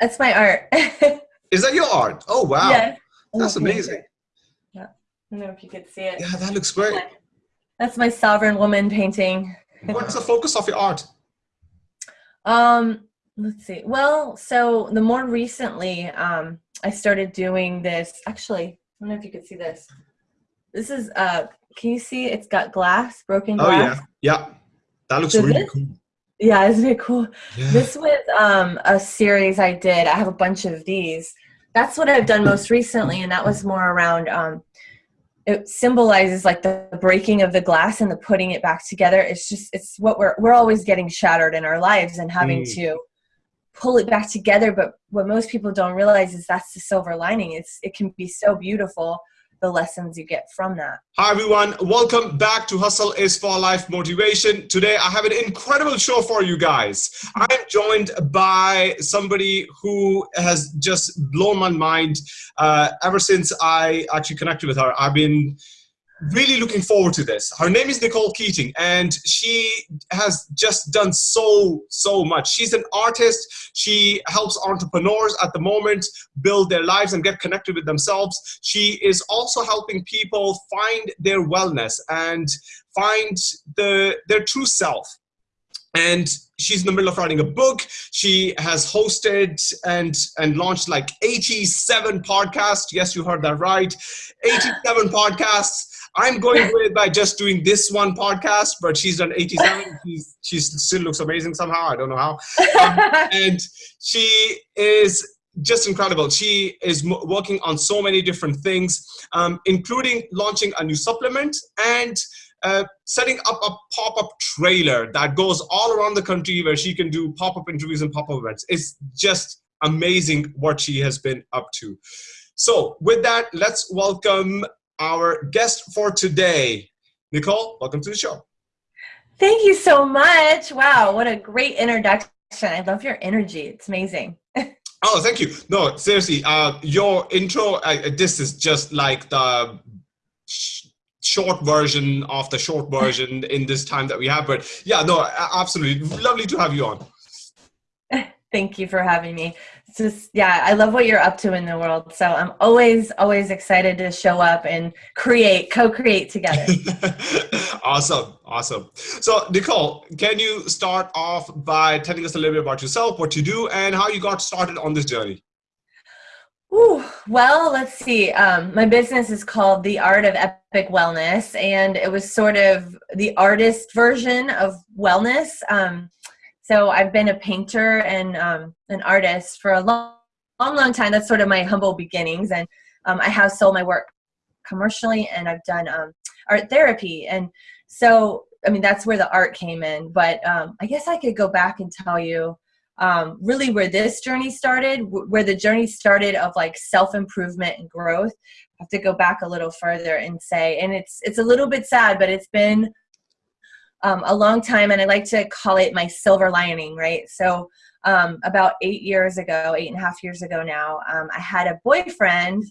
That's my art. Is that your art? Oh wow, yes. that's amazing. Yeah. I don't know if you could see it. Yeah, that looks great. That's my sovereign woman painting. What's the focus of your art? Um, let's see. Well, so the more recently, um, I started doing this. Actually, I don't know if you could see this. This is uh, can you see? It's got glass, broken glass. Oh yeah, yeah, that looks So really this- cool. Yeah, isn't it cool? Yeah. This was um, a series I did. I have a bunch of these. That's what I've done most recently, and that was more around. Um, it symbolizes like the breaking of the glass and the putting it back together. It's just it's what we're we're always getting shattered in our lives and having Mm. to pull it back together. But what most people don't realize is that's the silver lining. It's it can be so beautiful the lessons you get from that. Hi everyone, welcome back to Hustle is for Life Motivation. Today I have an incredible show for you guys. I'm joined by somebody who has just blown my mind uh, ever since I actually connected with her. I've been really looking forward to this. Her name is Nicole Keating and she has just done so, so much. She's an artist. She helps entrepreneurs at the moment build their lives and get connected with themselves. She is also helping people find their wellness and find the their true self. And she's in the middle of writing a book. She has hosted and and launched like 87 podcasts. Yes, you heard that right. 87 podcasts. I'm going with by just doing this one podcast, but she's done 87. She's she still looks amazing somehow. I don't know how and she is just incredible. She is m- working on so many different things, um, including launching a new supplement and uh, setting up a pop-up trailer that goes all around the country where she can do pop-up interviews and pop-up events. It's just amazing what she has been up to. So with that, let's welcome our guest for today. Nicole, welcome to the show. Thank you so much. Wow, what a great introduction. I love your energy. It's amazing. Oh, thank you. No, seriously, uh, your intro, uh, this is just like the sh- short version of the short version in this time that we have. But yeah, no, absolutely. Lovely to have you on. Thank you for having me. Just, yeah, I love what you're up to in the world. So I'm always, always excited to show up and create, co create together. awesome. Awesome. So, Nicole, can you start off by telling us a little bit about yourself, what you do, and how you got started on this journey? Ooh, well, let's see. Um, my business is called The Art of Epic Wellness, and it was sort of the artist version of wellness. Um, so I've been a painter and um, an artist for a long, long, long time. That's sort of my humble beginnings, and um, I have sold my work commercially, and I've done um, art therapy, and so I mean that's where the art came in. But um, I guess I could go back and tell you um, really where this journey started, where the journey started of like self improvement and growth. I have to go back a little further and say, and it's it's a little bit sad, but it's been um, a long time, and I like to call it my silver lining, right? So um, about eight years ago, eight and a half years ago now, um, I had a boyfriend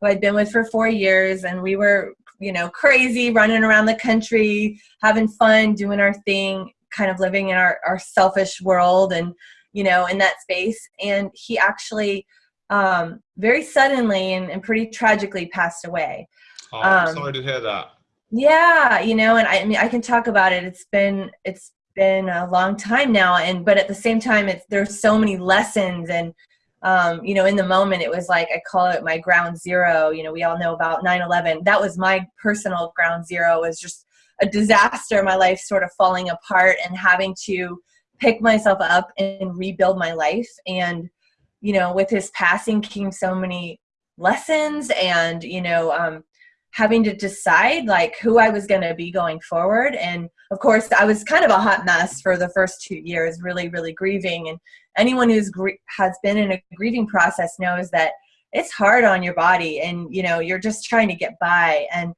who I'd been with for four years, and we were you know crazy, running around the country, having fun, doing our thing, kind of living in our, our selfish world and you know, in that space. And he actually um, very suddenly and, and pretty tragically passed away. Oh, I'm Um, sorry to hear that. Yeah, you know, and I, I mean, I can talk about it. It's been it's been a long time now, and but at the same time, it's there's so many lessons, and um, you know, in the moment, it was like I call it my ground zero. You know, we all know about 9/11. That was my personal ground zero. Was just a disaster. My life sort of falling apart, and having to pick myself up and rebuild my life. And you know, with his passing came so many lessons, and you know. Um, having to decide like who I was going to be going forward. And of course, I was kind of a hot mess for the first two years, really, really grieving. And anyone who's gr- has been in a grieving process knows that it's hard on your body, and you know you're just trying to get by. And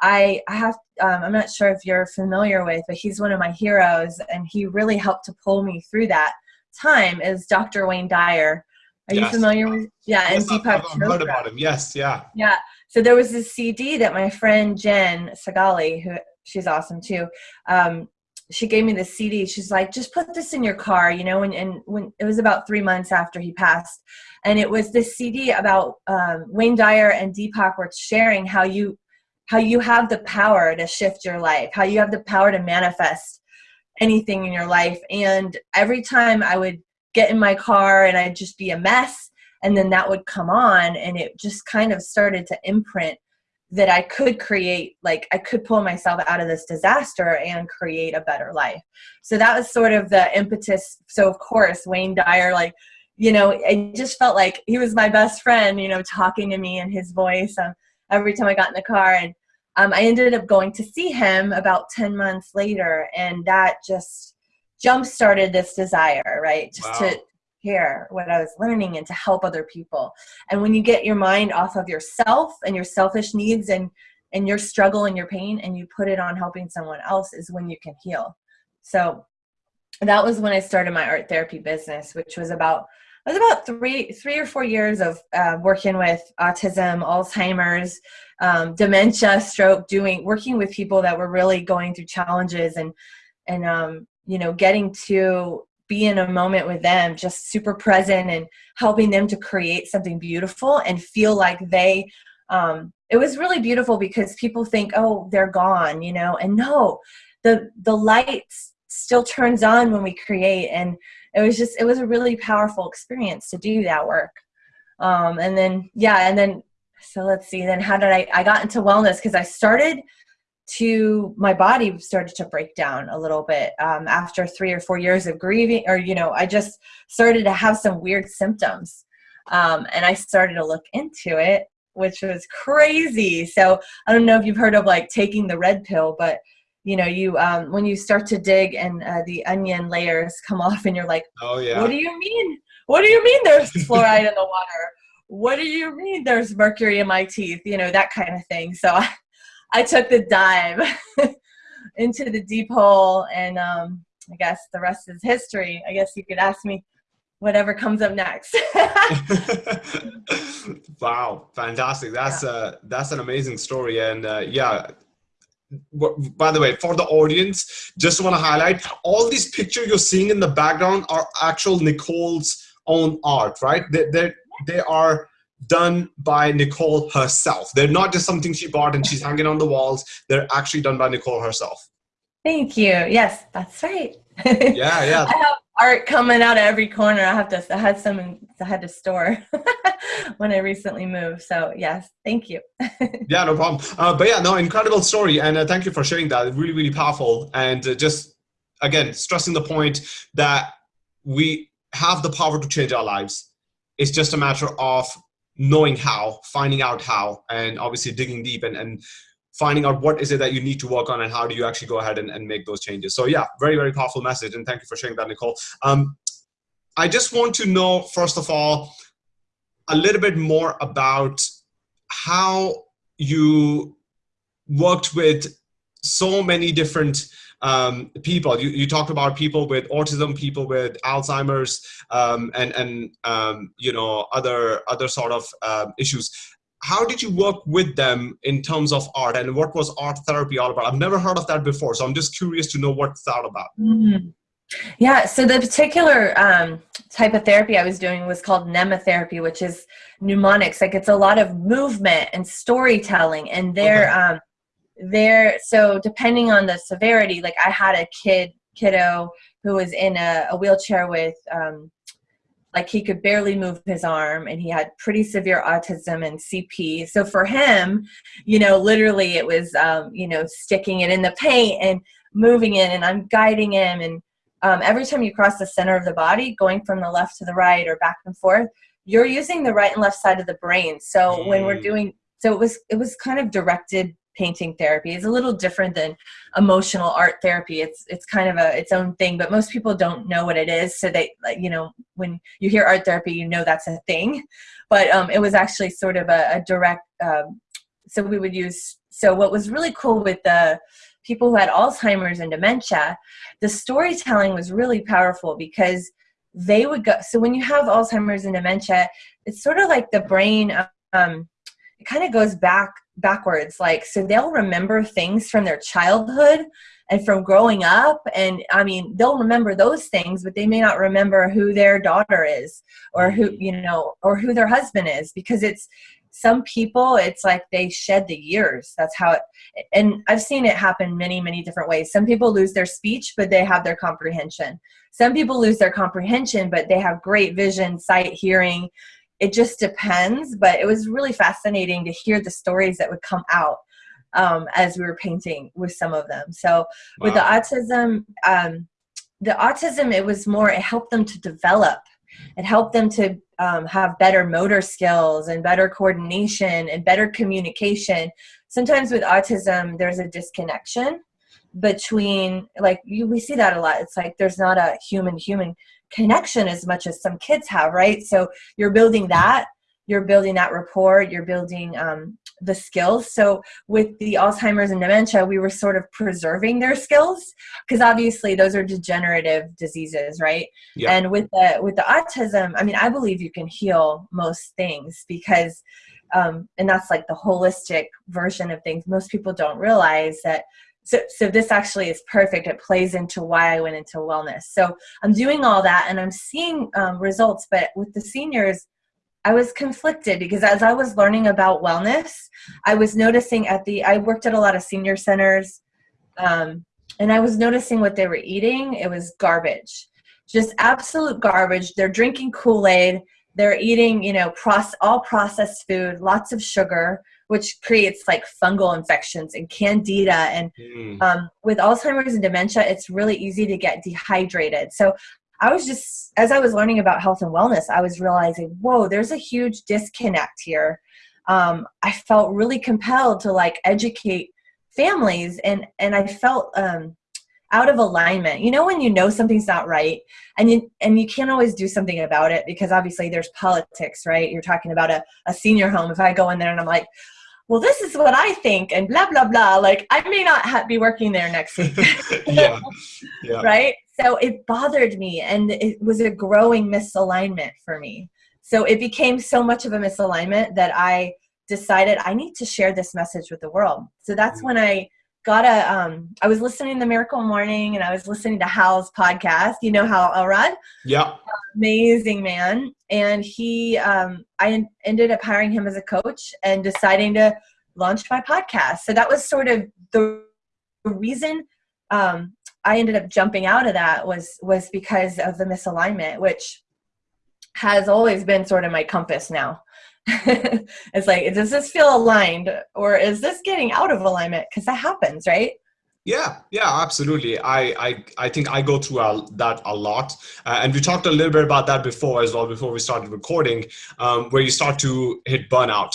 I, I have, um, I'm not sure if you're familiar with, but he's one of my heroes, and he really helped to pull me through that time. Is Dr. Wayne Dyer? Are you familiar with? Yeah, and Yes, I've, I've heard about him. Yes, yeah. Yeah. So there was this CD that my friend Jen Sagali, who she's awesome too, um, she gave me the cd she's like just put this in your car you know and, and when it was about three months after he passed. And it was this cd about um, wayne dyer and deepak were sharing how you how you have the power to shift your life how you have the power to manifest anything in your life. And every time i would get in my car and i'd just be a mess and then that would come on and it just kind of started to imprint that I could create, like, I could pull myself out of this disaster and create a better life. So that was sort of the impetus. So, of course, Wayne Dyer, like, you know, I just felt like he was my best friend, you know, talking to me in his voice um, every time I got in the car. And um, I ended up going to see him about 10 months later. And that just jump started this desire, right? Just wow. to hear what I was learning and to help other people. And when you get your mind off of yourself and your selfish needs and and your struggle and your pain and you put it on helping someone else is when you can heal. So that was when I started my art therapy business, which was about it was about three three or four years of uh, working with autism, Alzheimer's, um, dementia, stroke, doing working with people that were really going through challenges and and um, you know getting to be in a moment with them, just super present and helping them to create something beautiful and feel like they, um, it was really beautiful because people think, oh, they're gone, you know, and no, the, the light still turns on when we create. And it was just, it was a really powerful experience to do that work. Um, and then, yeah, and then, so let's see, then how did I, I got into wellness because I started to my body started to break down a little bit um, after three or four years of grieving or you know i just started to have some weird symptoms. Um, and i started to look into it which was crazy. So i don't know if you've heard of like taking the red pill but you know you um, when you start to dig and uh, the onion layers come off and you're like oh yeah. What do you mean? What do you mean there's fluoride in the water? What do you mean there's mercury in my teeth? You know that kind of thing. So I took the dive into the deep hole, and um, I guess the rest is history. I guess you could ask me whatever comes up next. wow, fantastic! That's yeah. uh, that's an amazing story, and uh, yeah. By the way, for the audience, just want to highlight all these pictures you're seeing in the background are actual Nicole's own art, right? They they they are done by Nicole herself. They're not just something she bought and she's hanging on the walls. They're actually done by Nicole herself. Thank you. Yes, that's right. Yeah, yeah. I have art coming out of every corner. I have to. I had some. In, I had to store when I recently moved. So yes, thank you. yeah, no problem. Uh, but yeah, no, incredible story, and uh, thank you for sharing that. Really, really powerful, and uh, just again stressing the point that we have the power to change our lives. It's just a matter of knowing how, finding out how, and obviously digging deep and, and finding out what is it that you need to work on and how do you actually go ahead and, and make those changes. So yeah, very, very powerful message. And thank you for sharing that, Nicole. Um, I just want to know, first of all, a little bit more about how you worked with so many different um, people. You, you talked about people with autism, people with Alzheimer's, um, and and um, you know other other sort of um, issues. How did you work with them in terms of art, and what was art therapy all about? I've never heard of that before, so I'm just curious to know what's that about. Mm -hmm. Yeah, so the particular um, type of therapy I was doing was called mnemotherapy, which is mnemonics. Like it's a lot of movement and storytelling, and they're okay. um, there so depending on the severity like i had a kid kiddo who was in a, a wheelchair with um, like he could barely move his arm and he had pretty severe autism and cp so for him you know literally it was um, you know sticking it in the paint and moving it and i'm guiding him and um, every time you cross the center of the body going from the left to the right or back and forth you're using the right and left side of the brain so mm. when we're mm. doing so it was it was kind of directed painting therapy. Is a little different than emotional art therapy. It's it's kind of a its own thing but most people don't know what it is. So they you know when you hear art therapy you know that's a thing. But um, it was actually sort of a, a direct um, so we would use so what was really cool with the people who had alzheimer's and dementia the storytelling was really powerful because they would go so when you have alzheimer's and dementia it's sort of like the brain um, it kind of goes back backwards like so they'll remember things from their childhood and from growing up and i mean they'll remember those things but they may not remember who their daughter is or who mm-hmm. you know or who their husband is because it's some people it's like they shed the years. That's how it and i've seen it happen many many different ways. Some people lose their speech but they have their comprehension. Some people lose their comprehension but they have great vision sight hearing it just depends but it was really fascinating to hear the stories that would come out um, as we were painting with some of them. So wow. with the autism um, the autism it was more it helped them to develop. It helped them to um, have better motor skills and better coordination and better communication. Sometimes with autism there's a disconnection between like you we see that a lot. It's like there's not a human human connection as much as some kids have right? So you're building that you're building that rapport you're building um, the skills. So with the alzheimer's and dementia we were sort of preserving their skills because obviously those are degenerative diseases right? Yeah. and with the with the autism i mean i believe you can heal most things because um, and that's like the holistic version of things. Most people don't realize that so, so this actually is perfect. It plays into why I went into wellness. So I'm doing all that and I'm seeing um, results, but with the seniors, I was conflicted because as I was learning about wellness, I was noticing at the, I worked at a lot of senior centers um, and I was noticing what they were eating. It was garbage, just absolute garbage. They're drinking Kool-Aid. They're eating, you know, all processed food, lots of sugar, which creates like fungal infections and candida. And mm. um, with Alzheimer's and dementia, it's really easy to get dehydrated. So I was just, as I was learning about health and wellness, I was realizing, whoa, there's a huge disconnect here. Um, I felt really compelled to like educate families and, and I felt um, out of alignment. You know, when you know something's not right and you, and you can't always do something about it because obviously there's politics, right? You're talking about a, a senior home. If I go in there and I'm like, well, this is what I think, and blah, blah, blah. Like, I may not be working there next week. yeah. yeah. Right? So it bothered me, and it was a growing misalignment for me. So it became so much of a misalignment that I decided I need to share this message with the world. So that's mm-hmm. when I got a, um, I was listening to Miracle Morning and I was listening to Hal's podcast. You know Hal Elrod? Yeah. Amazing man. And he, um, I ended up hiring him as a coach and deciding to launch my podcast. So that was sort of the reason um, I ended up jumping out of that was was because of the misalignment, which has always been sort of my compass now. it's like, does this feel aligned or is this getting out of alignment? Because that happens, right? Yeah, yeah, absolutely. I, I, I think I go through a, that a lot. Uh, and we talked a little bit about that before as well, before we started recording, um, where you start to hit burnout.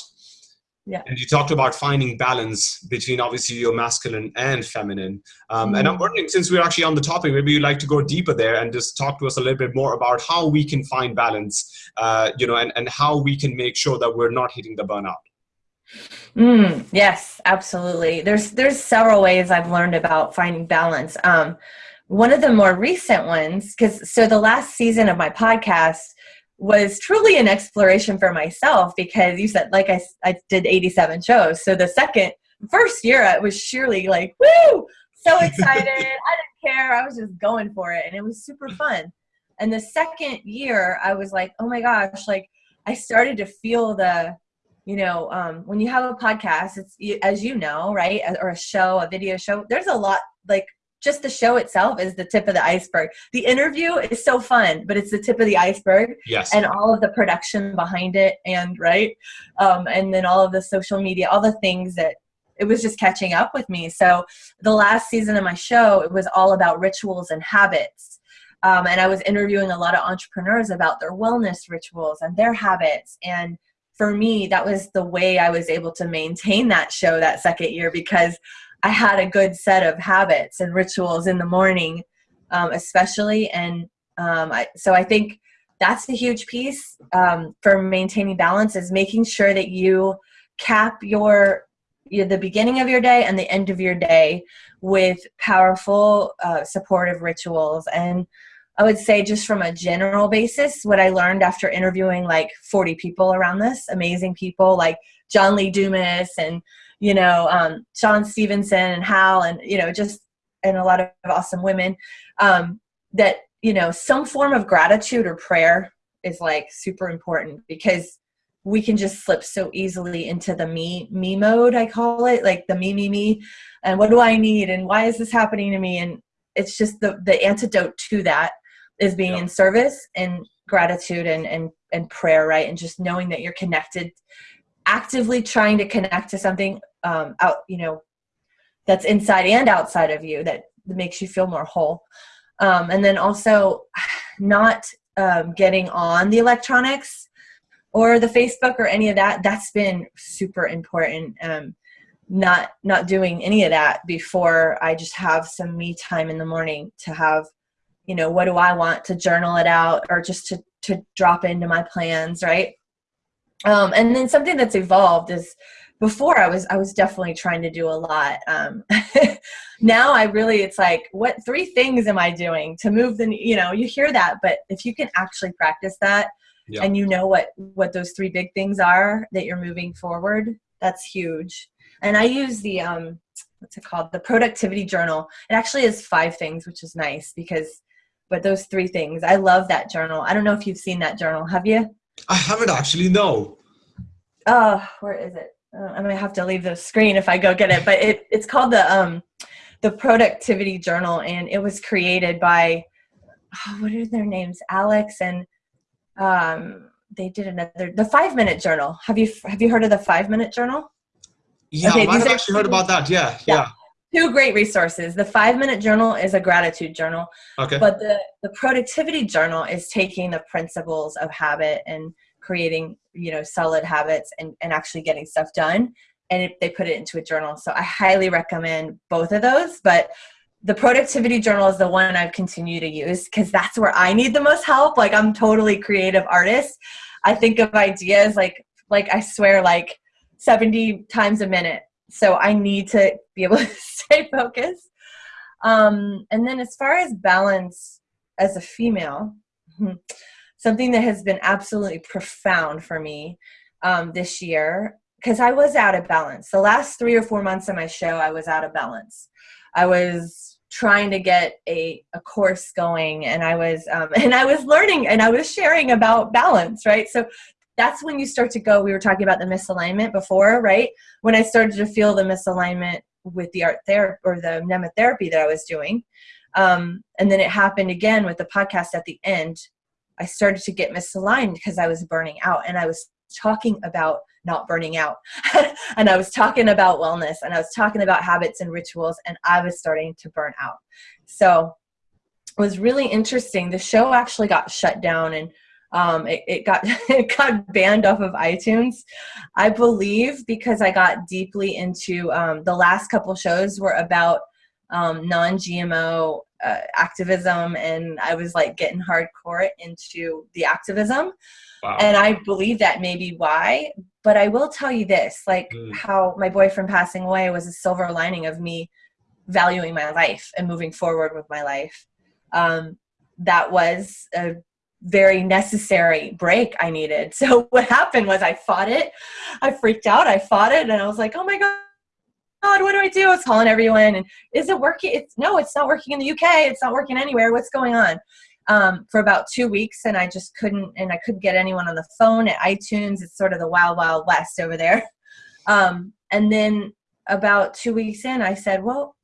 Yeah. And you talked about finding balance between obviously your masculine and feminine. Um, mm. And I'm mm. wondering, since we're actually on the topic, maybe you'd like to go deeper there and just talk to us a little bit more about how we can find balance, uh, you know, and, and how we can make sure that we're not hitting the burnout. Mm, yes, absolutely. There's there's several ways I've learned about finding balance. Um, one of the more recent ones, because so the last season of my podcast was truly an exploration for myself because you said like I, I did 87 shows. So the second first year it was surely like woo! So excited. I didn't care. I was just going for it and it was super fun. And the second year i was like oh my gosh like i started to feel the you know um, when you have a podcast it's as you know right or a show a video show there's a lot like just the show itself is the tip of the iceberg. The interview is so fun, but it's the tip of the iceberg. Yes. And all of the production behind it, and right, um, and then all of the social media, all the things that it was just catching up with me. So the last season of my show, it was all about rituals and habits. Um, and I was interviewing a lot of entrepreneurs about their wellness rituals and their habits. And for me, that was the way I was able to maintain that show that second year because I had a good set of habits and rituals in the morning, um, especially. And um, I, so I think that's the huge piece um, for maintaining balance is making sure that you cap your, your, the beginning of your day and the end of your day with powerful uh, supportive rituals and I would say just from a general basis, what I learned after interviewing like 40 people around this, amazing people like John Lee Dumas and you know, um, Shawn Stevenson and Hal and, you know, just and a lot of awesome women um, that you know some form of gratitude or prayer is like super important because we can just slip so easily into the me me mode i call it like the me me me and what do i need and why is this happening to me and it's just the the antidote to that is being yeah. in service and gratitude and and and prayer right and just knowing that you're connected actively trying to connect to something um out you know that's inside and outside of you that makes you feel more whole um and then also not um, getting on the electronics or the Facebook or any of that, that's been super important. Um, not not doing any of that before I just have some me time in the morning to have, you know, what do I want to journal it out or just to to drop into my plans, right? Um, and then something that's evolved is before I was I was definitely trying to do a lot. Um, now I really it's like what three things am I doing to move the you know you hear that, but if you can actually practice that yeah. and you know what what those three big things are that you're moving forward that's huge. And i use the um what's it called? The productivity journal. It actually is five things which is nice because but those three things i love that journal. I don't know if you've seen that journal. Have you i haven't actually no oh where is it uh, i might have to leave the screen if i go get it but it, it's called the um the productivity journal and it was created by oh, what are their names alex and um, they did another the five minute journal. Have you have you heard of the five minute journal? Yeah, okay, I have actually heard about that. Yeah, yeah, yeah. Two great resources. The five minute journal is a gratitude journal. Okay. But the the productivity journal is taking the principles of habit and creating you know solid habits and, and actually getting stuff done and it, they put it into a journal so i highly recommend both of those but the productivity journal is the one I've continued to use because that's where I need the most help. Like I'm totally creative artist. I think of ideas like like I swear like 70 times a minute. So I need to be able to stay focused. Um, and then as far as balance as a female, something that has been absolutely profound for me um, this year because I was out of balance. The last three or four months of my show, I was out of balance. I was trying to get a, a course going and i was um, and i was learning and i was sharing about balance right so that's when you start to go we were talking about the misalignment before right when i started to feel the misalignment with the art therapy or the nematherapy that i was doing um, and then it happened again with the podcast at the end i started to get misaligned because i was burning out and i was talking about not burning out. and I was talking about wellness and I was talking about habits and rituals and I was starting to burn out. So it was really interesting. The show actually got shut down and um, it, it got it got banned off of iTunes, I believe, because I got deeply into um, the last couple shows were about um, non-GMO uh, activism, and I was like getting hardcore into the activism. Wow. And I believe that may be why. But I will tell you this like mm. how my boyfriend passing away was a silver lining of me valuing my life and moving forward with my life. Um, that was a very necessary break I needed. So what happened was I fought it. I freaked out. I fought it and I was like, oh my God, God, what do I do? I was calling everyone and is it working? It's no, it's not working in the UK. It's not working anywhere. What's going on? um, for about two weeks and I just couldn't, and I couldn't get anyone on the phone at iTunes. It's sort of the wild, wild west over there. Um, and then about two weeks in, I said, well,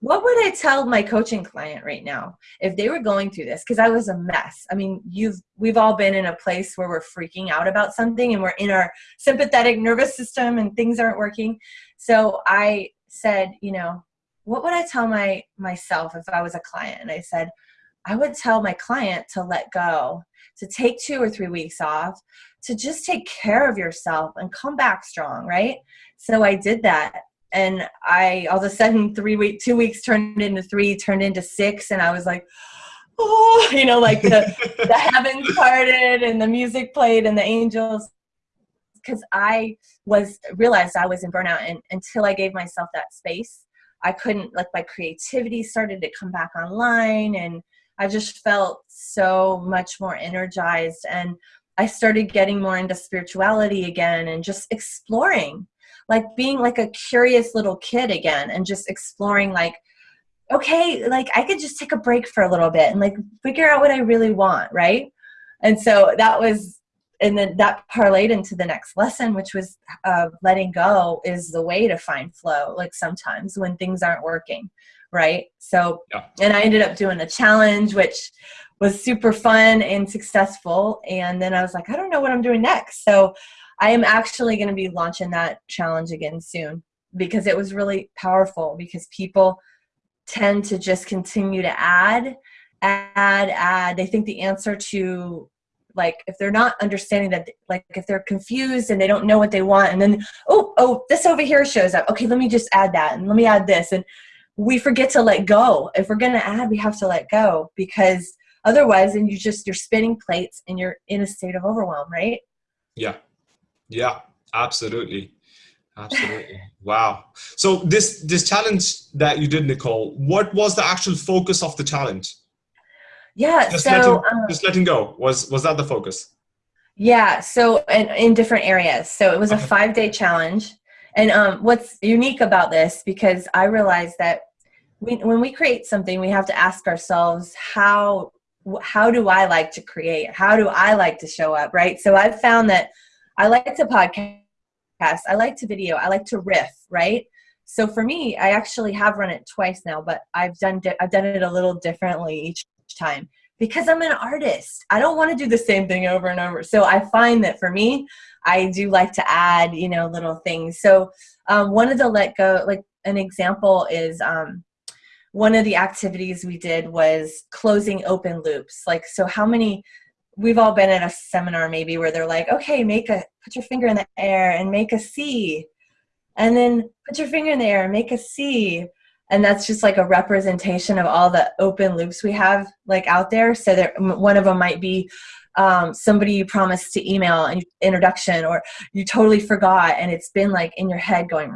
what would I tell my coaching client right now if they were going through this? Because I was a mess. I mean, you've we've all been in a place where we're freaking out about something and we're in our sympathetic nervous system and things aren't working. So I said, you know, what would I tell my myself if I was a client? And I said, I would tell my client to let go, to take two or three weeks off, to just take care of yourself and come back strong, right? So I did that. And I all of a sudden three week two weeks turned into three, turned into six, and I was like, oh, you know, like the the heavens parted and the music played and the angels. Because I was realized I was in burnout and until I gave myself that space, I couldn't like my creativity started to come back online and I just felt so much more energized and I started getting more into spirituality again and just exploring like being like a curious little kid again and just exploring like okay, like I could just take a break for a little bit and like figure out what I really want, right? And so that was, and then that parlayed into the next lesson, which was uh, letting go is the way to find flow. Like sometimes when things aren't working, right? So, yeah. and I ended up doing a challenge, which was super fun and successful. And then I was like, I don't know what I'm doing next. So I am actually going to be launching that challenge again soon because it was really powerful because people tend to just continue to add add add. They think the answer to like if they're not understanding that like if they're confused and they don't know what they want and then oh oh this over here shows up. Okay let me just add that and let me add this. And we forget to let go. If we're going to add we have to let go because otherwise then you just you're spinning plates and you're in a state of overwhelm right? Yeah yeah absolutely. Absolutely. Wow. So this this challenge that you did nicole what was the actual focus of the challenge? Yeah just so letting, um, just letting go. Was was that the focus? Yeah so in, in different areas. So it was okay. a five day challenge. And um, what's unique about this because i realized that we, when we create something we have to ask ourselves how how do i like to create? How do i like to show up right? So i've found that i like to podcast I like to video. I like to riff, right? So for me, I actually have run it twice now, but I've done I've done it a little differently each time because I'm an artist. I don't want to do the same thing over and over. So I find that for me, I do like to add, you know, little things. So um, one of the let go, like an example is um, one of the activities we did was closing open loops. Like, so how many we've all been at a seminar maybe where they're like, okay, make a, put your finger in the air and make a C. And then put your finger in the air and make a C. And that's just like a representation of all the open loops we have like out there. So there, one of them might be um, somebody you promised to email an introduction or you totally forgot and it's been like in your head going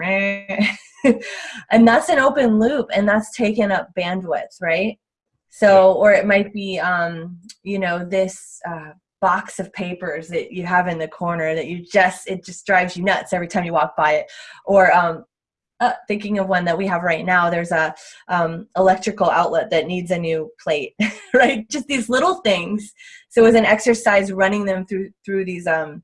and that's an open loop and that's taken up bandwidth right so, or it might be, um, you know, this uh, box of papers that you have in the corner that you just, it just drives you nuts every time you walk by it. Or um, uh, thinking of one that we have right now, there's a um, electrical outlet that needs a new plate, right? Just these little things. So it was an exercise running them through, through these um,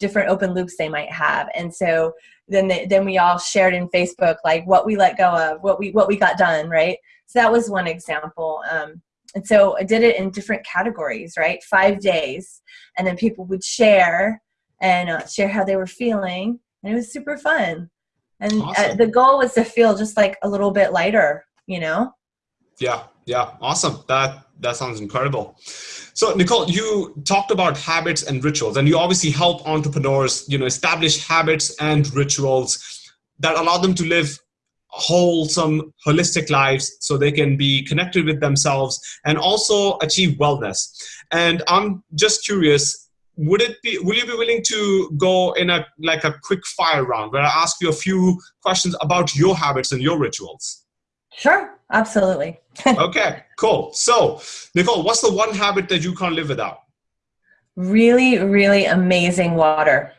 different open loops they might have. And so then, they, then we all shared in Facebook, like what we let go of, what we, what we got done, right? So that was one example. Um, and so I did it in different categories, right? Five days. And then people would share and uh, share how they were feeling. And it was super fun. And uh, awesome. uh, the goal was to feel just like a little bit lighter, you know? Yeah, yeah, awesome. That that sounds incredible. So, Nicole, you talked about habits and rituals, and you obviously help entrepreneurs, you know, establish habits and rituals that allow them to live wholesome, holistic lives so they can be connected with themselves and also achieve wellness. And I'm just curious, would it be, will you be willing to go in a, like a quick fire round where I ask you a few questions about your habits and your rituals? Sure, absolutely. okay, cool. So, Nicole, what's the one habit that you can't live without? Really, really amazing water.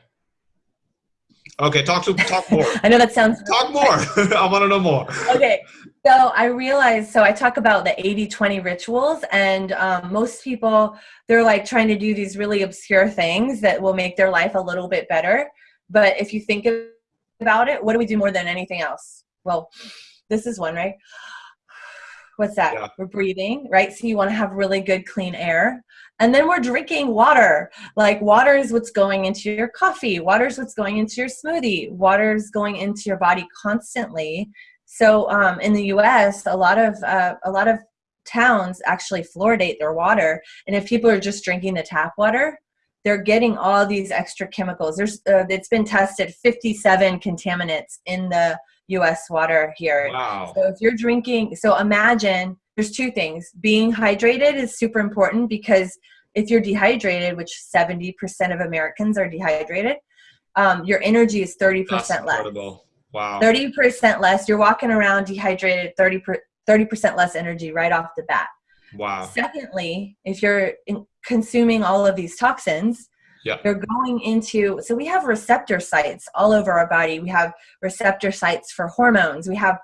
Okay, talk to talk more. I know that sounds talk more. I want to know more. Okay, so I realized so I talk about the 80-20 rituals, and um, most people they're like trying to do these really obscure things that will make their life a little bit better. But if you think about it, what do we do more than anything else? Well, this is one, right? What's that? Yeah. We're breathing, right? So you want to have really good clean air. And then we're drinking water. Like water is what's going into your coffee. Water is what's going into your smoothie. Water is going into your body constantly. So um, in the U.S., a lot of uh, a lot of towns actually fluoridate their water. And if people are just drinking the tap water, they're getting all these extra chemicals. There's uh, it's been tested 57 contaminants in the U.S. water here. Wow. So if you're drinking, so imagine there's two things. Being hydrated is super important because if you're dehydrated, which 70% of Americans are dehydrated, um, your energy is 30% less. Wow. 30% less. You're walking around dehydrated, 30 30% less energy right off the bat. Wow. Secondly, if you're consuming all of these toxins, yeah. they're going into so we have receptor sites all over our body. We have receptor sites for hormones. We have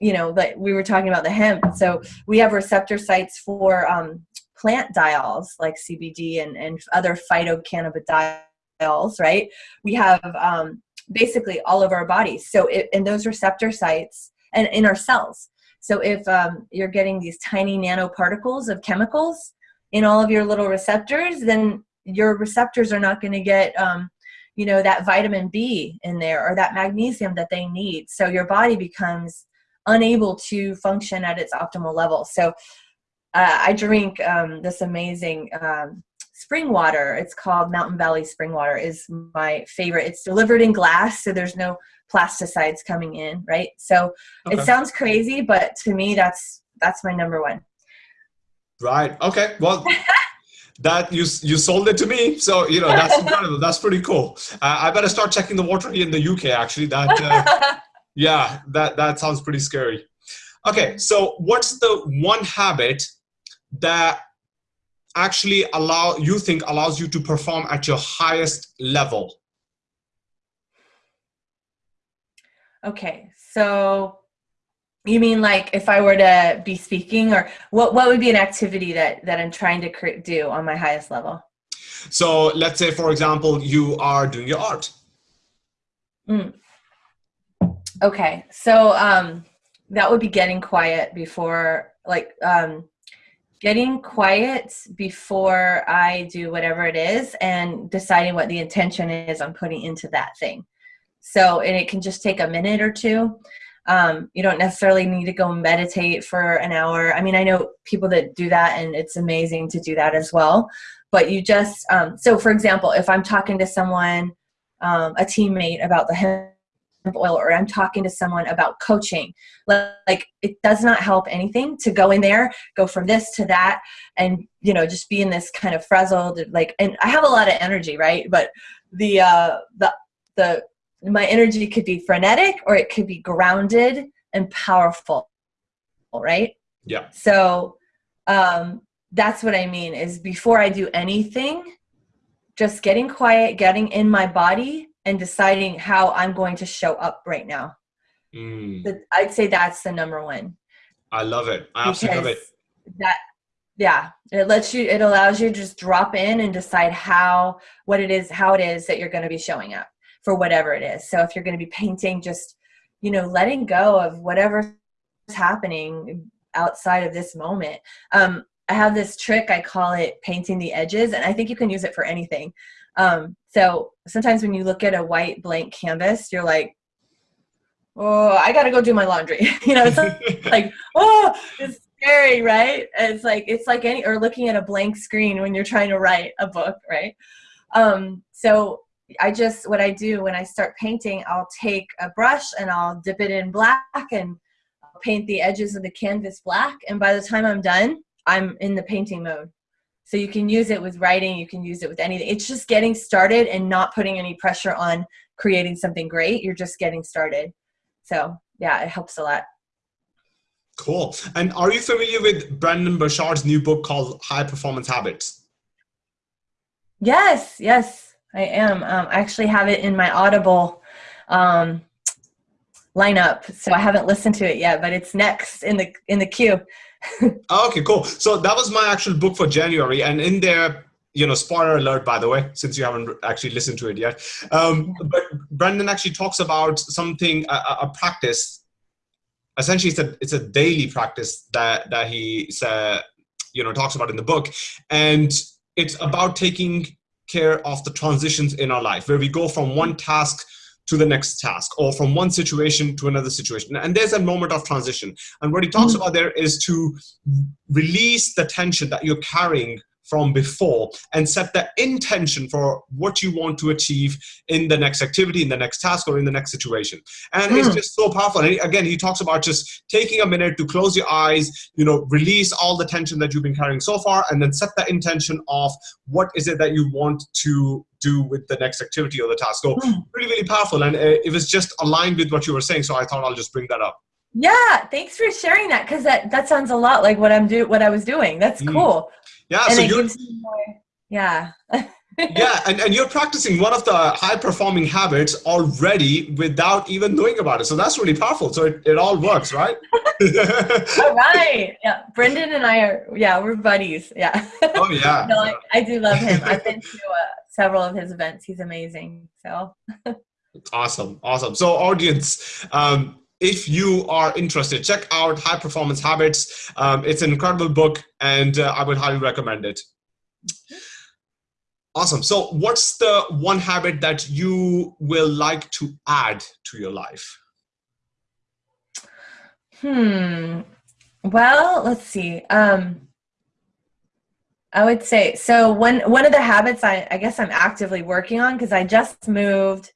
you know, like we were talking about the hemp. So we have receptor sites for um, plant diols like CBD and, and other phytocannabidiols, right? We have um, basically all of our bodies. So it, in those receptor sites and in our cells. So if um, you're getting these tiny nanoparticles of chemicals in all of your little receptors, then your receptors are not going to get um, you know that vitamin b in there or that magnesium that they need. So your body becomes unable to function at its optimal level. So uh, i drink um, this amazing um, spring water. It's called mountain valley spring water. Is my favorite. It's delivered in glass so there's no plasticides coming in right? So okay. it sounds crazy but to me that's that's my number one. Right. Okay. Well that you you sold it to me. So you know that's incredible. That's pretty cool. Uh, i better start checking the water here in the uk actually. That uh, yeah that that sounds pretty scary. Okay so what's the one habit that actually allow you think allows you to perform at your highest level? Okay so you mean like if I were to be speaking, or what? What would be an activity that that I'm trying to do on my highest level? So let's say, for example, you are doing your art. Mm. Okay, so um, that would be getting quiet before, like, um, getting quiet before I do whatever it is, and deciding what the intention is I'm putting into that thing. So, and it can just take a minute or two. Um, you don't necessarily need to go meditate for an hour. I mean, I know people that do that, and it's amazing to do that as well. But you just, um, so for example, if I'm talking to someone, um, a teammate about the hemp oil, or I'm talking to someone about coaching, like it does not help anything to go in there, go from this to that, and you know, just be in this kind of frazzled, like, and I have a lot of energy, right? But the uh, the the my energy could be frenetic or it could be grounded and powerful right? Yeah. So um that's what i mean is before i do anything just getting quiet getting in my body and deciding how i'm going to show up right now. Mm. i'd say that's the number one. I love it. I absolutely love it. That yeah it lets you it allows you to just drop in and decide how what it is how it is that you're going to be showing up for whatever it is. So if you're going to be painting, just, you know, letting go of whatever's happening outside of this moment. Um, I have this trick, I call it painting the edges, and I think you can use it for anything. Um, so sometimes when you look at a white blank canvas, you're like, oh, I got to go do my laundry. you know, it's like, oh, it's scary, right? It's like, it's like any, or looking at a blank screen when you're trying to write a book, right? Um, so I just, what I do when I start painting, I'll take a brush and I'll dip it in black and paint the edges of the canvas black. And by the time I'm done, I'm in the painting mode. So you can use it with writing, you can use it with anything. It's just getting started and not putting any pressure on creating something great. You're just getting started. So yeah, it helps a lot. Cool. And are you familiar with Brendon Burchard's new book called High Performance Habits? Yes, yes. I am. Um, I actually have it in my Audible um, lineup, so I haven't listened to it yet, but it's next in the in the queue. okay, cool. So that was my actual book for January, and in there, you know, spoiler alert, by the way, since you haven't actually listened to it yet. Um, but Brendon actually talks about something, a, a, practice. Essentially, it's a it's a daily practice that that he uh, you know talks about in the book, and it's about taking care of the transitions in our life, where we go from one task to the next task or from one situation to another situation. And there's a moment of transition. And what he talks mm -hmm. about there is to release the tension that you're carrying from before and set the intention for what you want to achieve in the next activity, in the next task, or in the next situation. And mm. it's hmm. just so powerful. And again, he talks about just taking a minute to close your eyes, you know, release all the tension that you've been carrying so far, and then set the intention of what is it that you want to do with the next activity or the task. So mm. really, really powerful. And uh, it was just aligned with what you were saying. So I thought I'll just bring that up. Yeah, thanks for sharing that because that, that sounds a lot like what I'm do what I was doing. That's mm. cool. Yeah, and so more, yeah. yeah, and, and you're practicing one of the high performing habits already without even knowing about it. So that's really powerful. So it, it all works, right? all right. Yeah. Brendon and I are, yeah, we're buddies. Yeah. Oh, yeah. no, I, I do love him. I've been to uh, several of his events. He's amazing. So awesome. Awesome. So, audience, um, if you are interested, check out High Performance Habits. Um, it's an incredible book, and uh, I would highly recommend it. Awesome. So, what's the one habit that you will like to add to your life? Hmm. Well, let's see. Um, I would say so. One one of the habits I, I guess I'm actively working on because I just moved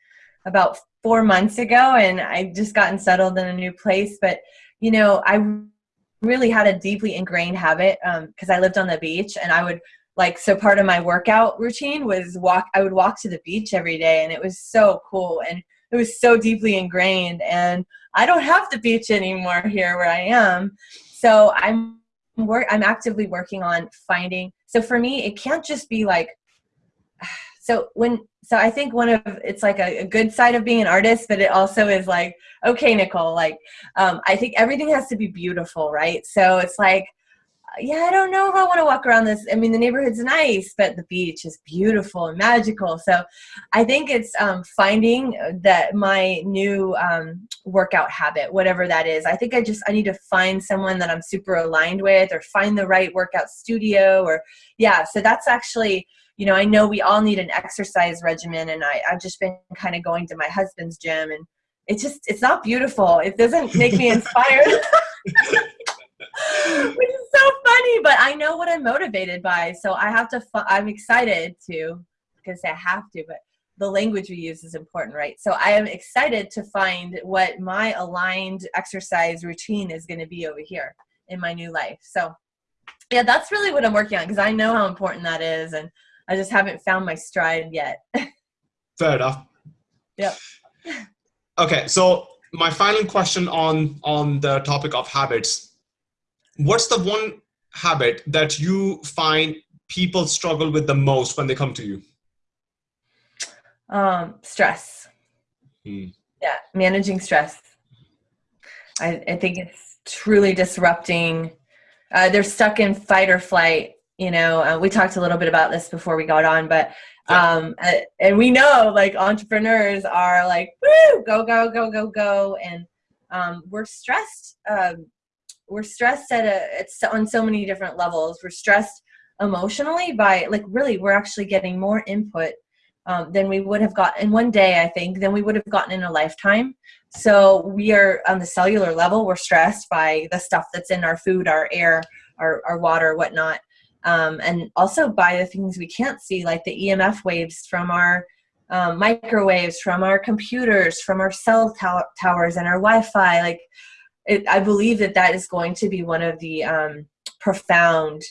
about four months ago and I just gotten settled in a new place. But, you know, I really had a deeply ingrained habit because um, I lived on the beach and I would like, so part of my workout routine was walk, I would walk to the beach every day and it was so cool and it was so deeply ingrained. And I don't have the beach anymore here where I am. So I'm work, I'm actively working on finding. So for me, it can't just be like, so when so i think one of it's like a, a, good side of being an artist but it also is like okay nicole like um, i think everything has to be beautiful right? So it's like yeah i don't know if i want to walk around this i mean the neighborhood's nice but the beach is beautiful and magical. So i think it's um, finding that my new um, workout habit whatever that is i think i just i need to find someone that i'm super aligned with or find the right workout studio or yeah so that's actually you know, I know we all need an exercise regimen, and I, I've just been kind of going to my husband's gym, and it's just it's not beautiful. It doesn't make me inspired. Which is so funny, but I know what I'm motivated by, so I have to. I'm excited to because I have to, but the language we use is important, right? So I am excited to find what my aligned exercise routine is going to be over here in my new life. So yeah, that's really what I'm working on because I know how important that is, and I just haven't found my stride yet. Fair enough. Yep. Okay, so my final question on on the topic of habits. What's the one habit that you find people struggle with the most when they come to you? Um, stress. Hmm. Yeah, managing stress. I, I think it's truly disrupting. Uh, they're stuck in fight or flight you know uh, we talked a little bit about this before we got on but um and we know like entrepreneurs are like woo go go go go go and um we're stressed um we're stressed at a it's on so many different levels. We're stressed emotionally by like really we're actually getting more input um, than we would have gotten in one day i think than we would have gotten in a lifetime. So we are on the cellular level we're stressed by the stuff that's in our food our air our, our water whatnot um, and also by the things we can't see, like the EMF waves from our um, microwaves, from our computers, from our cell tow towers and our Wi-Fi. Like, it, I believe that that is going to be one of the um, profound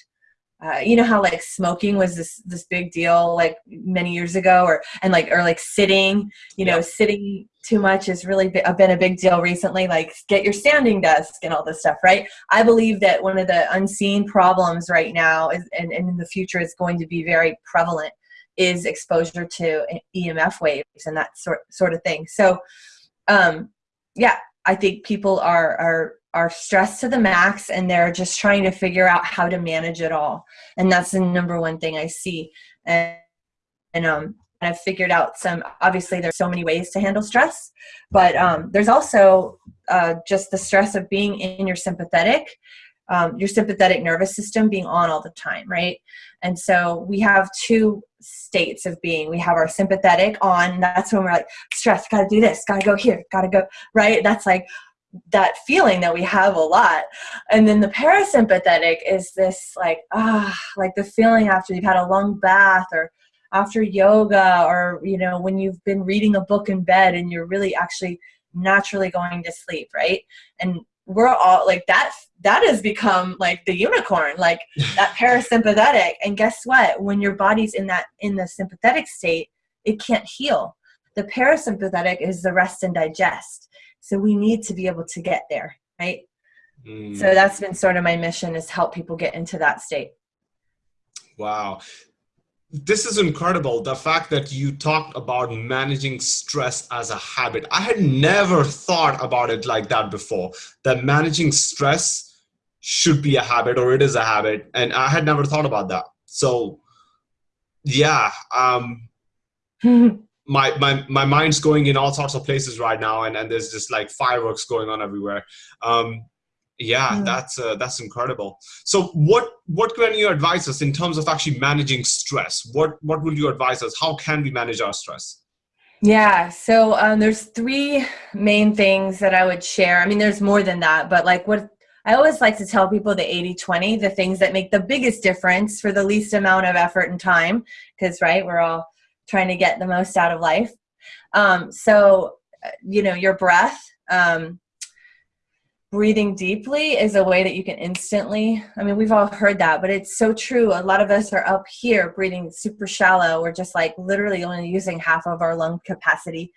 uh, you know how like smoking was this this big deal like many years ago or and like or like sitting you know sitting too much has really been a big deal recently like get your standing desk and all this stuff right? I believe that one of the unseen problems right now is and, and in the future is going to be very prevalent is exposure to emf waves and that sort sort of thing. So um yeah i think people are are are stressed to the max and they're just trying to figure out how to manage it all. And that's the number one thing i see. And, and um I've figured out some obviously there's so many ways to handle stress but um, there's also uh, just the stress of being in your sympathetic um, your sympathetic nervous system being on all the time right? And so we have two states of being. We have our sympathetic on that's when we're like stress gotta do this gotta go here gotta go right? That's like that feeling that we have a lot. And then the parasympathetic is this like ah like the feeling after you've had a long bath or after yoga or you know when you've been reading a book in bed and you're really actually naturally going to sleep right? And we're all like that that has become like the unicorn like that parasympathetic. And guess what? When your body's in that in the sympathetic state it can't heal. The parasympathetic is the rest and digest so we need to be able to get there, right? Mm. So that's been sort of my mission is help people get into that state. Wow. this is incredible. The fact that you talked about managing stress as a habit. I had never thought about it like that before. That managing stress should be a habit or it is a habit. And I had never thought about that. So yeah, um, my, my, my mind's going in all sorts of places right now. And, and there's just like fireworks going on everywhere. Um, yeah mm. that's uh, that's incredible so what what can you advise us in terms of actually managing stress what what would you advise us how can we manage our stress yeah so um, there's three main things that i would share i mean there's more than that but like what i always like to tell people the 80 20 the things that make the biggest difference for the least amount of effort and time because right we're all trying to get the most out of life. Um, so uh, you know your breath um, breathing deeply is a way that you can instantly i mean we've all heard that but it's so true. A lot of us are up here breathing super shallow. We're just like literally only using half of our lung capacity.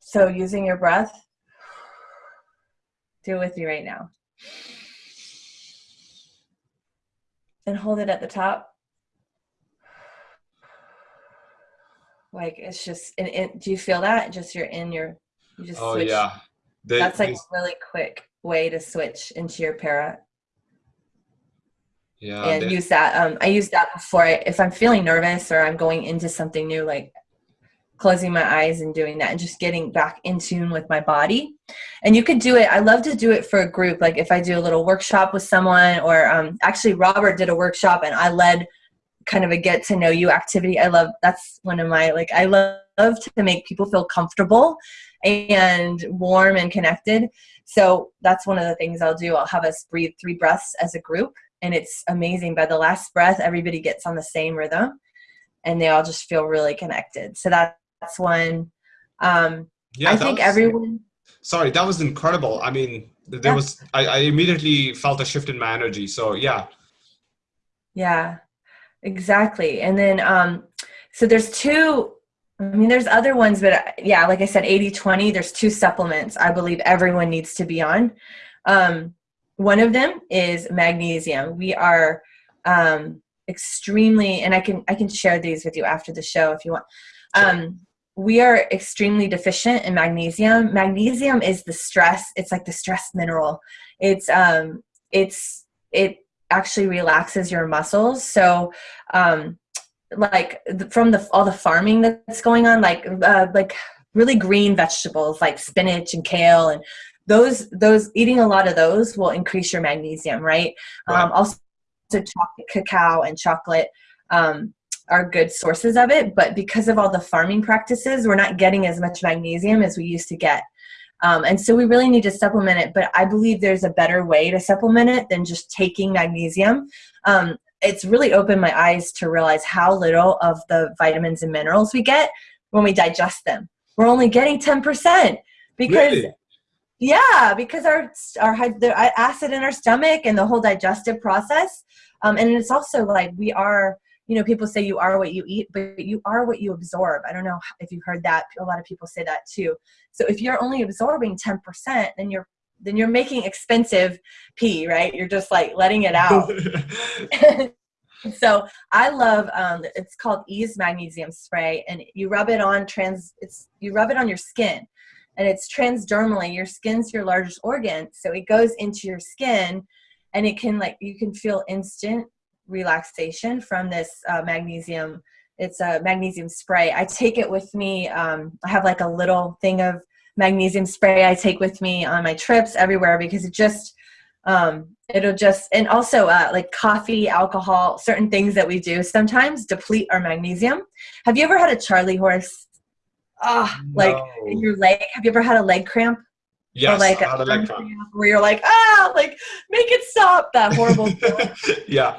So using your breath do it with me right now. And hold it at the top like it's just and, do you feel that just you're in your you just oh switch. yeah they, That's like a really quick way to switch into your para. Yeah. And they, use that. Um, I use that before I, if I'm feeling nervous or I'm going into something new, like closing my eyes and doing that and just getting back in tune with my body. And you could do it. I love to do it for a group. Like if I do a little workshop with someone or um, actually Robert did a workshop and I led kind of a get to know you activity. I love, that's one of my, like, I love to make people feel comfortable and warm and connected. So that's one of the things I'll do. I'll have us breathe three breaths as a group, and it's amazing. By the last breath, everybody gets on the same rhythm, and they all just feel really connected. So that, that's one. Um, yeah, I think was, everyone. Sorry, that was incredible. I mean, there yeah. was. I, I immediately felt a shift in my energy. So yeah. Yeah, exactly. And then, um, so there's two I mean, there's other ones, but yeah, like I said, 80 20, there's two supplements I believe everyone needs to be on. Um, one of them is magnesium. We are um, extremely, and I can I can share these with you after the show if you want. Um, we are extremely deficient in magnesium. Magnesium is the stress. It's like the stress mineral. It's um, it's it actually relaxes your muscles. So um, like from the all the farming that's going on like uh, like really green vegetables like spinach and kale and those those eating a lot of those will increase your magnesium right, right. Um, also chocolate cacao and chocolate um, are good sources of it but because of all the farming practices we're not getting as much magnesium as we used to get um, and so we really need to supplement it but i believe there's a better way to supplement it than just taking magnesium um, it's really opened my eyes to realize how little of the vitamins and minerals we get when we digest them. We're only getting 10% because really? yeah, because our, our the acid in our stomach and the whole digestive process. Um, and it's also like we are, you know, people say you are what you eat, but you are what you absorb. I don't know if you've heard that. A lot of people say that too. So if you're only absorbing 10%, then you're then you're making expensive pee, right? You're just like letting it out. so I love um, it's called Ease Magnesium Spray, and you rub it on trans. It's you rub it on your skin, and it's transdermally. Your skin's your largest organ, so it goes into your skin, and it can like you can feel instant relaxation from this uh, magnesium. It's a magnesium spray. I take it with me. Um, I have like a little thing of magnesium spray I take with me on my trips everywhere because it just um, it'll just and also uh, like coffee alcohol certain things that we do sometimes deplete our magnesium have you ever had a charley horse ah oh, like no. your leg have you ever had a leg cramp Yes, or like a, a leg cramp. where you're like ah like make it stop that horrible yeah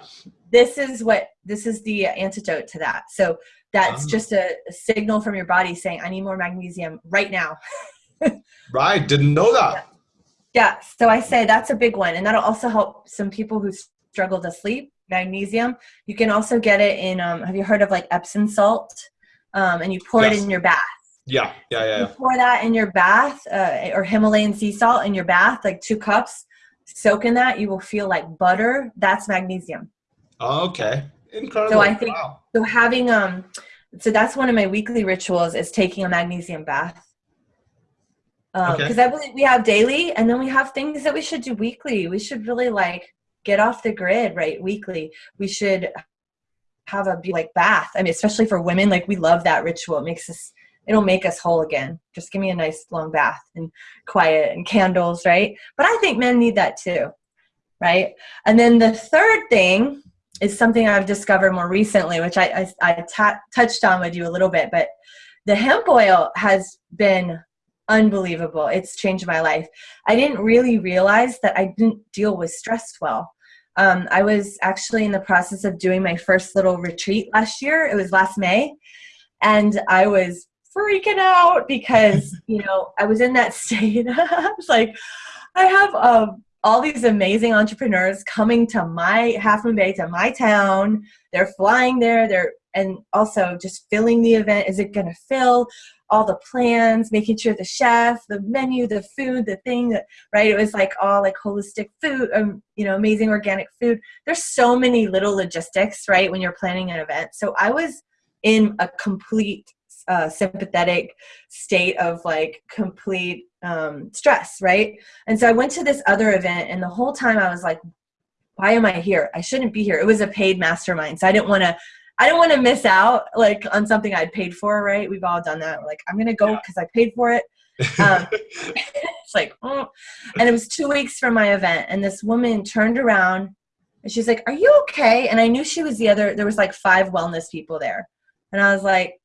this is what this is the antidote to that. So that's oh. just a, a signal from your body saying i need more magnesium right now. Right didn't know that. Yeah. So i say that's a big one and that'll also help some people who struggle to sleep. Magnesium you can also get it in um, have you heard of like epsom salt? Um, and you pour yes. it in your bath. Yeah yeah yeah, you pour that in your bath uh, or himalayan sea salt in your bath like two cups. Soak in that you will feel like butter. That's magnesium okay Incredible. So I think wow. so having um so that's one of my weekly rituals is taking a magnesium bath. Because um, okay. I believe we have daily and then we have things that we should do weekly. We should really like get off the grid, right? Weekly. We should have a like bath. I mean, especially for women, like we love that ritual. It makes us it'll make us whole again. Just give me a nice long bath and quiet and candles, right? But I think men need that too, right? And then the third thing is something I've discovered more recently, which I, I, I touched on with you a little bit, but the hemp oil has been unbelievable. It's changed my life. I didn't really realize that I didn't deal with stress well. Um, I was actually in the process of doing my first little retreat last year. It was last May. And I was freaking out because, you know, I was in that state. I was like, I have um, all these amazing entrepreneurs coming to my Half Moon Bay, to my town. They're flying there. They're and also just filling the event. Is it going to fill? all the plans, making sure the chef, the menu, the food, the thing, right? It was like all like holistic food, um, you know, amazing organic food. There's so many little logistics, right, when you're planning an event. So I was in a complete uh, sympathetic state of like complete um, stress, right? And so I went to this other event, and the whole time I was like, why am I here? I shouldn't be here. It was a paid mastermind, so I didn't want to. I didn't want to miss out like on something I'd paid for, right? We've all done that. We're like, I'm gonna go because yeah. I paid for it. Um, it's like, oh. and it was two weeks from my event, and this woman turned around and she's like, "Are you okay?" And I knew she was the other. There was like five wellness people there, and I was like,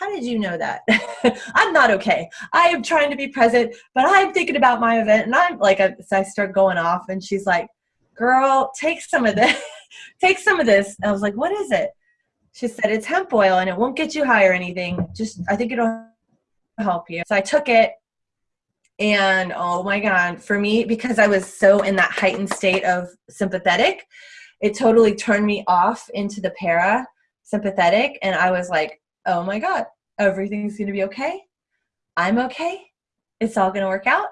how did you know that? I'm not okay. I am trying to be present, but I'm thinking about my event. And I'm like, so I start going off and she's like, girl, take some of this, take some of this. And I was like, what is it? She said, it's hemp oil and it won't get you high or anything. Just, I think it'll help you. So I took it and oh my God, for me, because I was so in that heightened state of sympathetic, it totally turned me off into the para sympathetic. And I was like, oh my God, everything's going to be okay. I'm okay. It's all going to work out.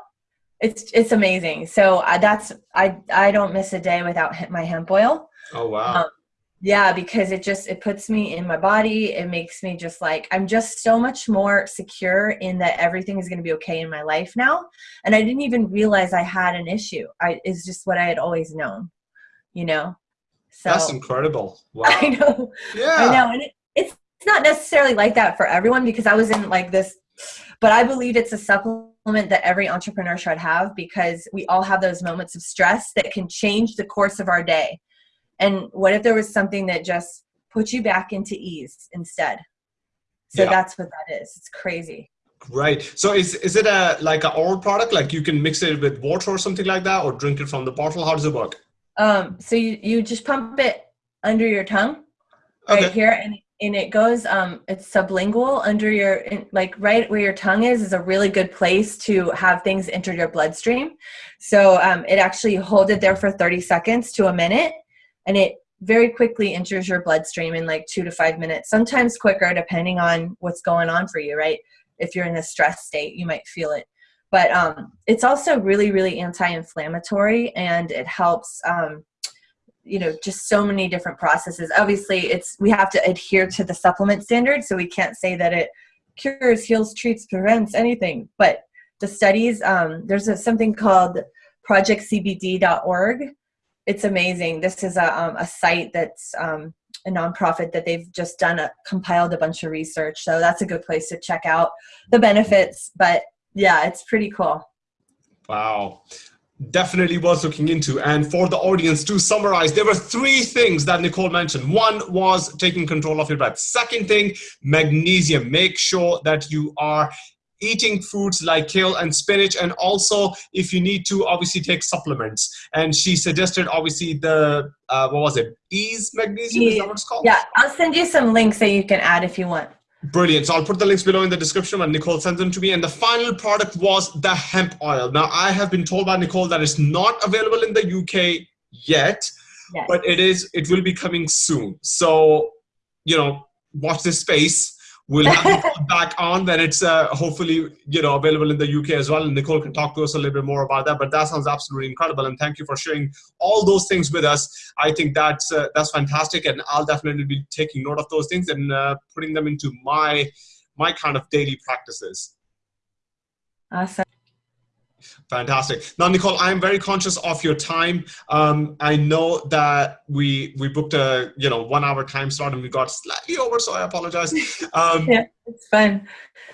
It's, it's amazing. So uh, that's, I, I don't miss a day without my hemp oil. Oh, wow. Um, yeah, because it just, it puts me in my body. It makes me just like, I'm just so much more secure in that everything is going to be okay in my life now. And I didn't even realize I had an issue. I, is just what I had always known, you know? So that's incredible. Wow. I know. Yeah. I know. And it, it's not necessarily like that for everyone because I was in like this, but I believe it's a supplement that every entrepreneur should have because we all have those moments of stress that can change the course of our day. And what if there was something that just put you back into ease instead? So yeah. that's what that is. It's crazy. Right. So is is it a like an oral product? Like you can mix it with water or something like that, or drink it from the bottle? How does it work? Um. So you you just pump it under your tongue, right here, and and it goes um it's sublingual under your like right where your tongue is is a really good place to have things enter your bloodstream. So um, it actually hold it there for 30 seconds to a minute and it very quickly enters your bloodstream in like two to five minutes sometimes quicker depending on what's going on for you right? If you're in a stress state you might feel it. But um, it's also really really anti-inflammatory and it helps um, you know just so many different processes. Obviously it's we have to adhere to the supplement standard so we can't say that it cures heals treats prevents anything. But the studies um, there's a, something called projectcbd.org it's amazing. This is a, um, a site that's um, a nonprofit that they've just done a compiled a bunch of research so that's a good place to check out the benefits but yeah it's pretty cool. Wow definitely worth looking into. And for the audience to summarize, there were three things that Nicole mentioned. One was taking control of your breath. Second thing, magnesium. Make sure that you are eating foods like kale and spinach and also if you need to obviously take supplements and she suggested obviously the uh, what was it ease magnesium is that what it's called yeah i'll send you some links that you can add if you want Brilliant. So I'll put the links below in the description when Nicole sends them to me. And the final product was the hemp oil. Now I have been told by Nicole that it's not available in the UK yet, yes. but it is. It will be coming soon. So you know, watch this space. We'll have back on when it's uh, hopefully you know available in the UK as well. And Nicole can talk to us a little bit more about that. But that sounds absolutely incredible. And thank you for sharing all those things with us. I think that's uh, that's fantastic, and I'll definitely be taking note of those things and uh, putting them into my my kind of daily practices. Awesome. Fantastic. Now, Nicole, I'm very conscious of your time. Um, I know that we we booked a you know one hour time slot and we got slightly over, so I apologize. Um, yeah, it's fine.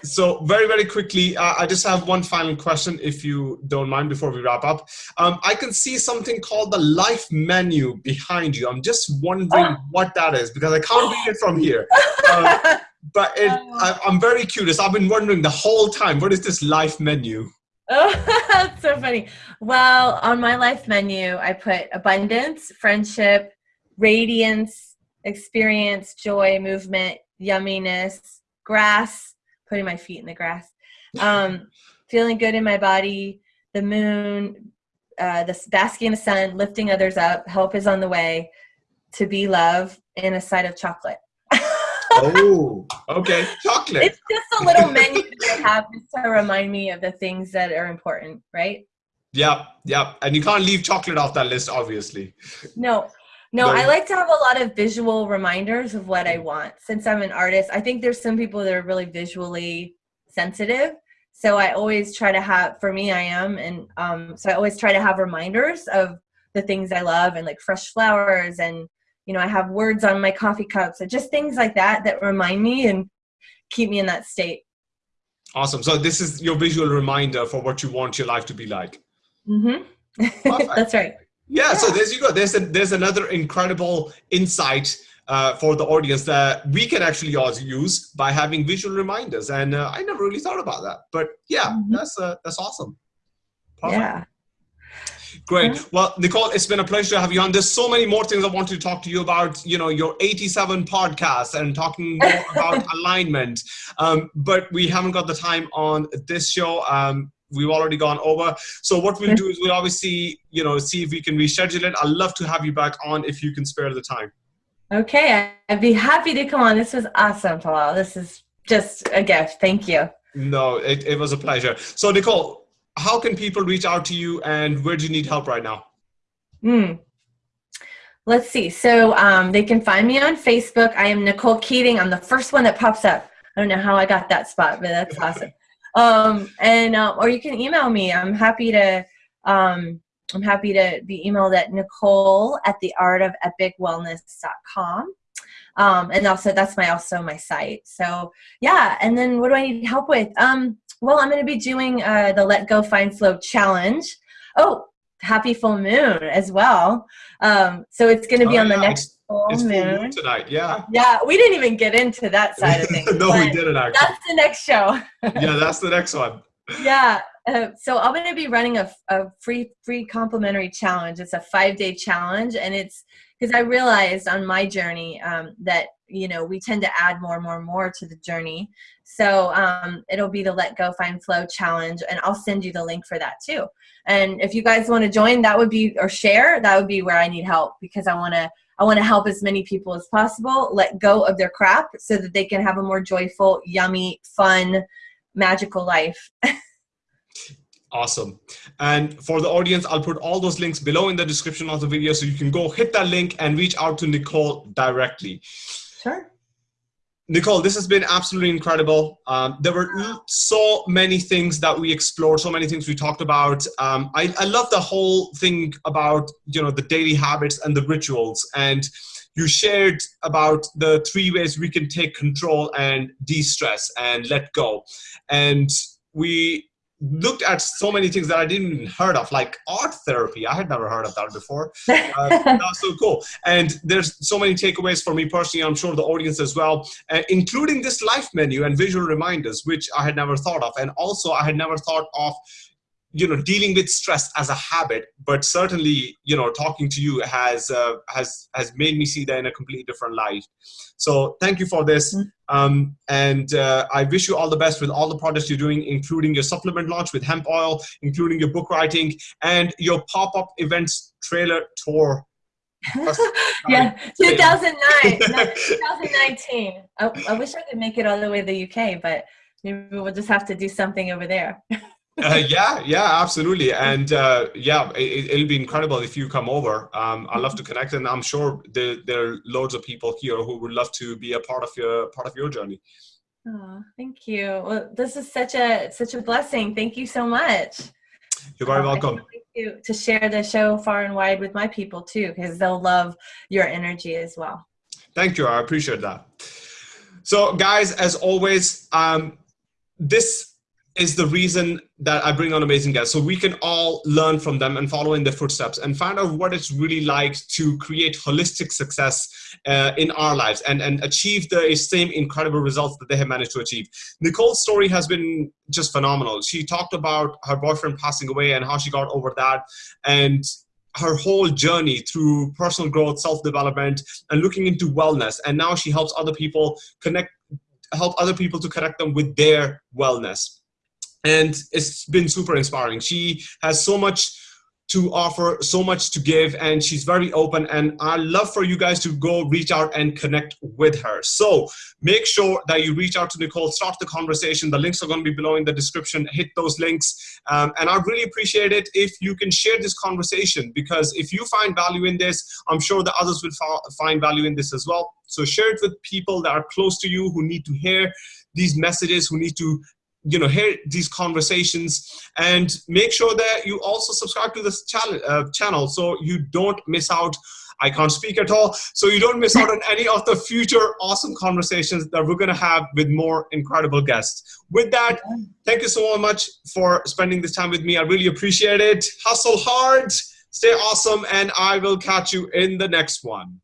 So very very quickly, uh, I just have one final question, if you don't mind, before we wrap up. Um, I can see something called the life menu behind you. I'm just wondering oh. what that is because I can't read it from here. Um, but it, oh. I, I'm very curious. I've been wondering the whole time. What is this life menu? Oh, that's so funny. Well, on my life menu, I put abundance, friendship, radiance, experience, joy, movement, yumminess, grass, putting my feet in the grass, um, feeling good in my body, the moon, uh, the basking in the sun, lifting others up, help is on the way, to be love, and a side of chocolate oh, okay. Chocolate. It's just a little menu that I have just to remind me of the things that are important, right? Yep, yep. And you can't leave chocolate off that list, obviously. No. No, I like to have a lot of visual reminders of what I want. Since I'm an artist, I think there's some people that are really visually sensitive. So I always try to have, for me, I am. And um, so I always try to have reminders of the things I love and like fresh flowers and you know, I have words on my coffee cups and just things like that that remind me and keep me in that state. Awesome. So this is your visual reminder for what you want your life to be like. Mm-hmm. That's right. Yeah, yeah, So there's you go. There's a, there's another incredible insight uh, for the audience that we can actually also use by having visual reminders. And uh, I never really thought about that, but yeah, mm-hmm. that's uh, that's awesome. Perfect. Yeah. Great. Well, Nicole, it's been a pleasure to have you on. There's so many more things I wanted to talk to you about, you know, your 87 podcasts and talking more about alignment. Um, but we haven't got the time on this show. Um, we've already gone over. So what we'll do is we'll obviously, you know, see if we can reschedule it. I'd love to have you back on if you can spare the time. Okay, I'd be happy to come on. This was awesome, Paul. This is just a gift. Thank you. No, it, it was a pleasure. So Nicole, how can people reach out to you and where do you need help right now? Hmm. Let's see. So um, they can find me on Facebook. I am Nicole Keating. I'm the first one that pops up. I don't know how I got that spot, but that's awesome. Um, and uh, or you can email me. I'm happy to. Um, I'm happy to be emailed at Nicole at the art of epicwellness.com. Um, and also that's my also my site. So yeah. And then what do I need help with? Um, well, I'm going to be doing uh, the Let Go Find Flow challenge. Oh, happy full moon as well. Um, so it's going to be oh, on the next full it's moon. full moon. tonight. Yeah. Yeah, we didn't even get into that side of things. no, we didn't actually. That's the next show. yeah, that's the next one. yeah. Uh, so I'm going to be running a, a free free complimentary challenge. It's a five day challenge, and it's because I realized on my journey um, that you know we tend to add more and more and more to the journey so um, it'll be the let go find flow challenge and i'll send you the link for that too and if you guys want to join that would be or share that would be where i need help because i want to i want to help as many people as possible let go of their crap so that they can have a more joyful yummy fun magical life Awesome. And for the audience, I'll put all those links below in the description of the video so you can go hit that link and reach out to Nicole directly. Sure. Nicole, this has been absolutely incredible. Um, there were so many things that we explored, so many things we talked about. Um, I, I love the whole thing about you know the daily habits and the rituals, and you shared about the three ways we can take control and de-stress and let go. And we looked at so many things that I didn't even heard of, like art therapy. I had never heard of that before. Uh, that was so cool. And there's so many takeaways for me personally. I'm sure the audience as well, uh, including this life menu and visual reminders, which I had never thought of. And also, I had never thought of you know dealing with stress as a habit but certainly you know talking to you has uh, has has made me see that in a completely different light so thank you for this mm-hmm. um, and uh, i wish you all the best with all the projects you're doing including your supplement launch with hemp oil including your book writing and your pop-up events trailer tour yeah, 2009, 2019. I, I wish I could make it all the way to the UK, but maybe we'll just have to do something over there. uh, yeah, yeah, absolutely, and uh, yeah, it, will be incredible if you come over. Um, I'd love to connect, and I'm sure there, there are loads of people here who would love to be a part of your part of your journey. Oh, thank you. Well, this is such a such a blessing. Thank you so much. You're very welcome. To, to share the show far and wide with my people too, because they'll love your energy as well. Thank you. I appreciate that. So, guys, as always, um, this is the reason that I bring on amazing guests. So we can all learn from them and follow in their footsteps and find out what it's really like to create holistic success uh, in our lives and, and achieve the same incredible results that they have managed to achieve. Nicole's story has been just phenomenal. She talked about her boyfriend passing away and how she got over that and her whole journey through personal growth, self-development, and looking into wellness. And now she helps other people connect, help other people to connect them with their wellness and it's been super inspiring. She has so much to offer, so much to give, and she's very open. And I love for you guys to go reach out and connect with her. So make sure that you reach out to Nicole, start the conversation. The links are going to be below in the description. Hit those links. Um, and I really appreciate it if you can share this conversation because if you find value in this, I'm sure the others will find value in this as well. So share it with people that are close to you who need to hear these messages, who need to you know hear these conversations and make sure that you also subscribe to this channel uh, channel so you don't miss out. I can't speak at all. So you don't miss out on any of the future awesome conversations that we're gonna have with more incredible guests. With that thank you so much for spending this time with me. I really appreciate it. Hustle hard stay awesome and I will catch you in the next one